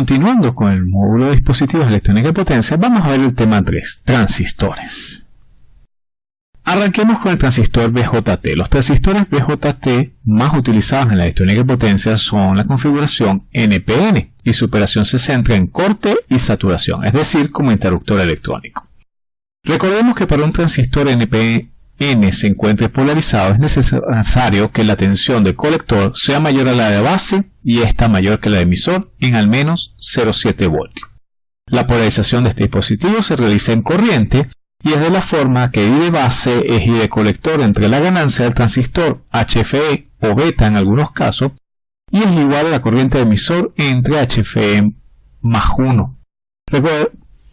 continuando con el módulo de dispositivos de electrónica de potencia, vamos a ver el tema 3, transistores. Arranquemos con el transistor BJT. Los transistores BJT más utilizados en la electrónica de potencia son la configuración NPN y su operación se centra en corte y saturación, es decir, como interruptor electrónico. Recordemos que para un transistor NPN se encuentre polarizado es necesario que la tensión del colector sea mayor a la de base y esta mayor que la de emisor en al menos 0,7 voltios. La polarización de este dispositivo se realiza en corriente y es de la forma que I de base es I de colector entre la ganancia del transistor HFE o beta en algunos casos y es igual a la corriente de emisor entre HFE más 1.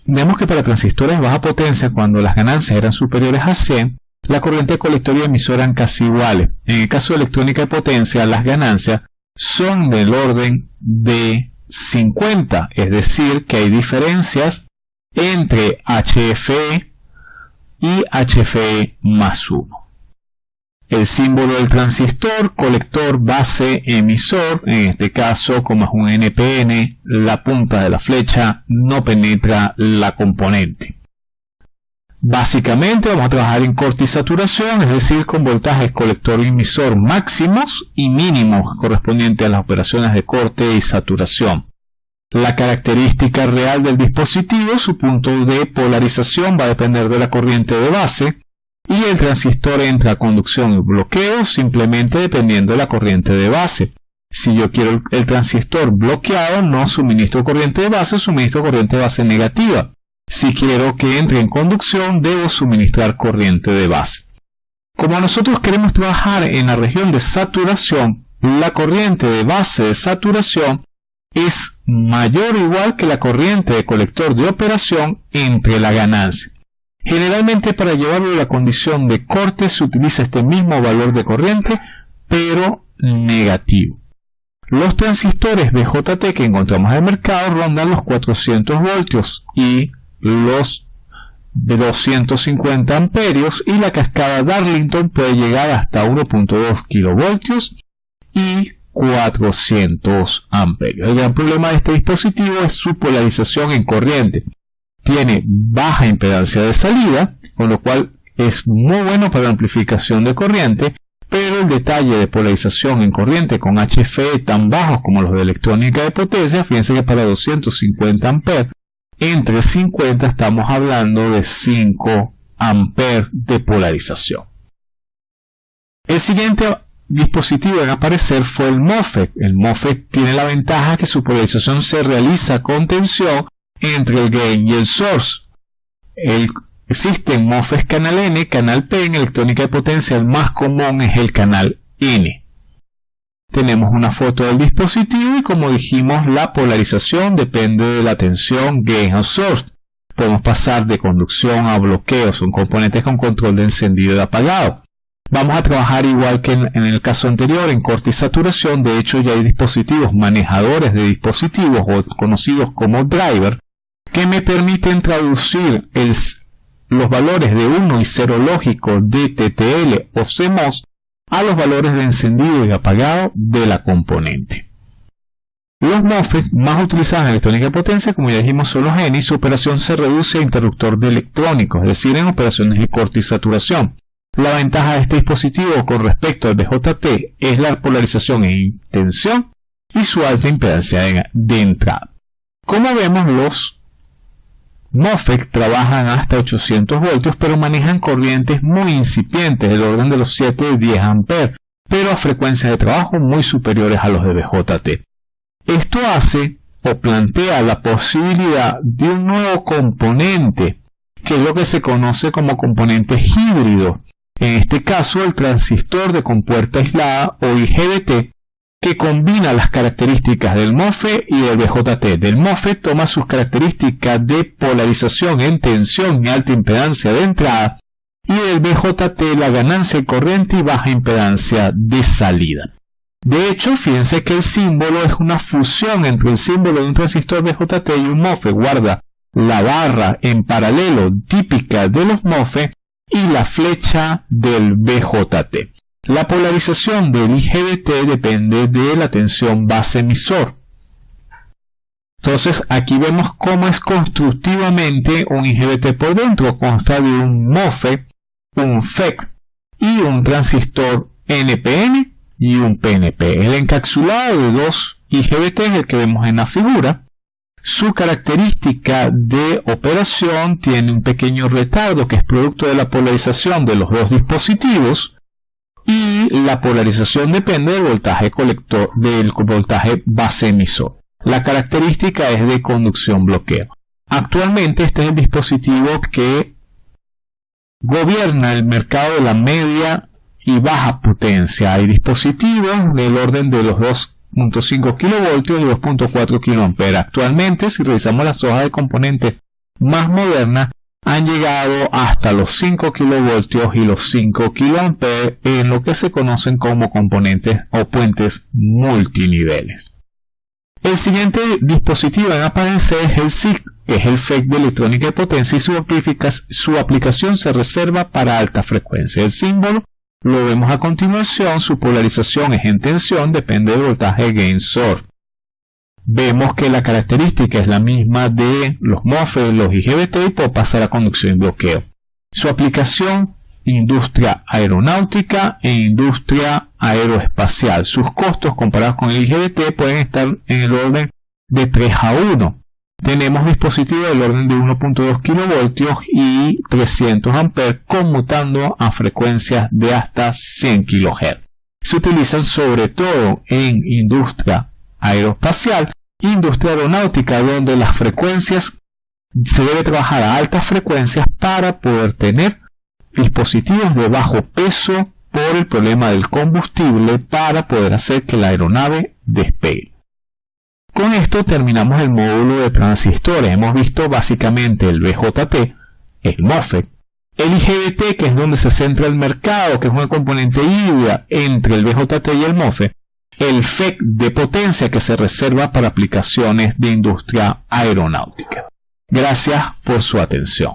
Vemos que para transistores de baja potencia, cuando las ganancias eran superiores a 100, la corriente de colector y eran casi iguales. En el caso de electrónica de potencia, las ganancias son del orden de 50, es decir, que hay diferencias entre HFE y HFE más 1. El símbolo del transistor, colector, base, emisor, en este caso como es un NPN, la punta de la flecha no penetra la componente. Básicamente vamos a trabajar en corte y saturación, es decir, con voltajes colector y emisor máximos y mínimos correspondientes a las operaciones de corte y saturación. La característica real del dispositivo, su punto de polarización va a depender de la corriente de base y el transistor entra a conducción y bloqueo simplemente dependiendo de la corriente de base. Si yo quiero el transistor bloqueado, no suministro corriente de base, suministro corriente de base negativa. Si quiero que entre en conducción, debo suministrar corriente de base. Como nosotros queremos trabajar en la región de saturación, la corriente de base de saturación es mayor o igual que la corriente de colector de operación entre la ganancia. Generalmente para llevarlo a la condición de corte se utiliza este mismo valor de corriente, pero negativo. Los transistores BJT que encontramos en el mercado rondan los 400 voltios y los 250 amperios y la cascada Darlington puede llegar hasta 1.2 kilovoltios y 400 amperios. El gran problema de este dispositivo es su polarización en corriente. Tiene baja impedancia de salida, con lo cual es muy bueno para amplificación de corriente, pero el detalle de polarización en corriente con HFE tan bajos como los de electrónica de potencia, fíjense que para 250 amperes, entre 50 estamos hablando de 5 amperes de polarización. El siguiente dispositivo en aparecer fue el MOSFET. El MOSFET tiene la ventaja que su polarización se realiza con tensión entre el gain y el source. El, existen MOSFET canal N, canal P, en electrónica de potencia el más común es el canal N. Tenemos una foto del dispositivo y como dijimos la polarización depende de la tensión gain o source. Podemos pasar de conducción a bloqueo, son componentes con control de encendido y apagado. Vamos a trabajar igual que en, el caso anterior, en corte y saturación. De hecho, ya hay dispositivos, manejadores de dispositivos o conocidos como driver, que me permiten traducir los valores de 1 y 0 lógicos de TTL o CMOS a los valores de encendido y apagado de la componente. Los MOSFET más utilizados en electrónica de potencia, como ya dijimos, son los ENI. Su operación se reduce a interruptor de electrónicos, es decir, en operaciones de corte y saturación. La ventaja de este dispositivo con respecto al BJT es la polarización en tensión y su alta impedancia de entrada. Como vemos, los MOSFET trabajan hasta 800 voltios, pero manejan corrientes muy incipientes, del orden de los 7 y 10 amperes, pero a frecuencias de trabajo muy superiores a los de BJT. Esto hace o plantea la posibilidad de un nuevo componente, que es lo que se conoce como componente híbrido, en este caso el transistor de compuerta aislada o IGBT, que combina las características del MOSFET y del BJT. Del MOSFET toma sus características de polarización en tensión y alta impedancia de entrada, y del BJT la ganancia corriente y baja impedancia de salida. De hecho, fíjense que el símbolo es una fusión entre el símbolo de un transistor BJT y un MOSFET. Guarda la barra en paralelo típica de los MOSFET y la flecha del BJT. La polarización del IGBT depende de la tensión base emisor. Entonces aquí vemos cómo es constructivamente un IGBT por dentro. Consta de un MOSFET, un FEC y un transistor NPN y un PNP. El encapsulado de dos IGBT es el que vemos en la figura. Su característica de operación tiene un pequeño retardo que es producto de la polarización de los dos dispositivos y la polarización depende del voltaje colector del voltaje base emisor. La característica es de conducción bloqueo. Actualmente este es el dispositivo que gobierna el mercado de la media y baja potencia. Hay dispositivos del orden de los 2.5 kV y 2.4 kA. Actualmente, si revisamos las hojas de componentes más modernas, han llegado hasta los 5 kV y los 5 kA en lo que se conocen como componentes o puentes multiniveles. El siguiente dispositivo en aparecer es el SIG, que es el FEC de electrónica de potencia y su, su aplicación se reserva para alta frecuencia. El símbolo lo vemos a continuación, su polarización es en tensión, depende del voltaje gain source. Vemos que la característica es la misma de los MOSFET, los IGBT y puede pasar a conducción y bloqueo. Su aplicación industria aeronáutica e industria aeroespacial. Sus costos comparados con el IGBT pueden estar en el orden de 3 a 1. Tenemos dispositivos del orden de 1.2 kV y 300 A conmutando a frecuencias de hasta 100 kHz. Se utilizan sobre todo en industria aeroespacial, industria aeronáutica, donde las frecuencias se debe trabajar a altas frecuencias para poder tener dispositivos de bajo peso por el problema del combustible para poder hacer que la aeronave despegue. Con esto terminamos el módulo de transistores. Hemos visto básicamente el BJT, el MOSFET, el IGBT, que es donde se centra el mercado, que es una componente híbrida entre el BJT y el MOSFET, el FEC de potencia que se reserva para aplicaciones de industria aeronáutica. Gracias por su atención.